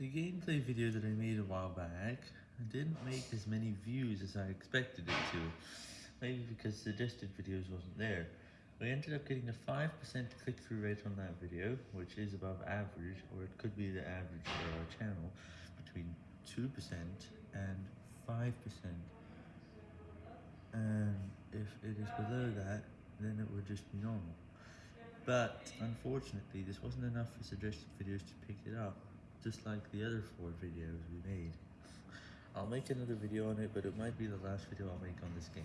The gameplay video that I made a while back didn't make as many views as I expected it to, maybe because suggested videos wasn't there. We ended up getting a 5% click-through rate on that video, which is above average, or it could be the average for our channel, between 2% and 5%. And if it is below that, then it would just be normal. But, unfortunately, this wasn't enough for suggested videos to pick it up, just like the other four videos we made. I'll make another video on it, but it might be the last video I'll make on this game.